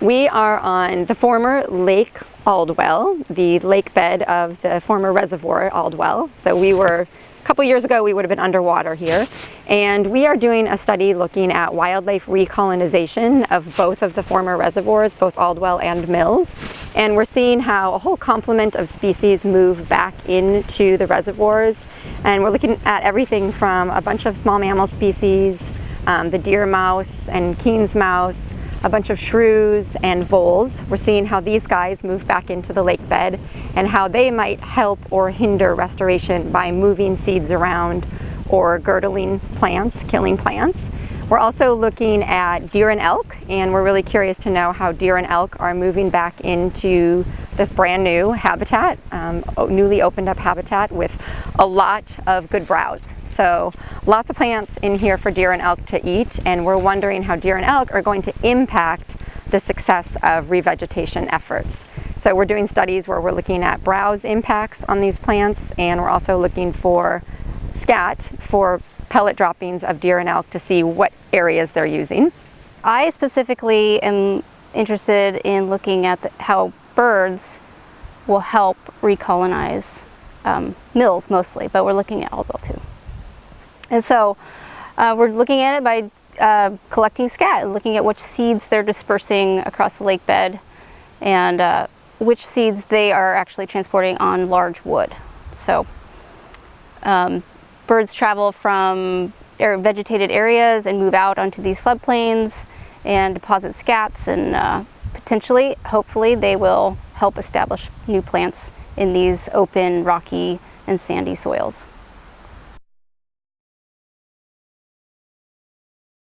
We are on the former Lake Aldwell, the lake bed of the former reservoir Aldwell. So we were, a couple years ago, we would have been underwater here. And we are doing a study looking at wildlife recolonization of both of the former reservoirs, both Aldwell and Mills. And we're seeing how a whole complement of species move back into the reservoirs. And we're looking at everything from a bunch of small mammal species, um, the deer mouse and Keen's mouse, a bunch of shrews and voles. We're seeing how these guys move back into the lake bed and how they might help or hinder restoration by moving seeds around or girdling plants, killing plants. We're also looking at deer and elk, and we're really curious to know how deer and elk are moving back into this brand new habitat, um, newly opened up habitat with a lot of good browse. So lots of plants in here for deer and elk to eat, and we're wondering how deer and elk are going to impact the success of revegetation efforts. So we're doing studies where we're looking at browse impacts on these plants, and we're also looking for scat for pellet droppings of deer and elk to see what areas they're using. I specifically am interested in looking at the, how birds will help recolonize um, mills mostly, but we're looking at Aldwell too. And so uh, we're looking at it by uh, collecting scat, looking at which seeds they're dispersing across the lake bed and uh, which seeds they are actually transporting on large wood. So um, birds travel from vegetated areas and move out onto these floodplains and deposit scats and uh, potentially, hopefully, they will help establish new plants in these open, rocky, and sandy soils.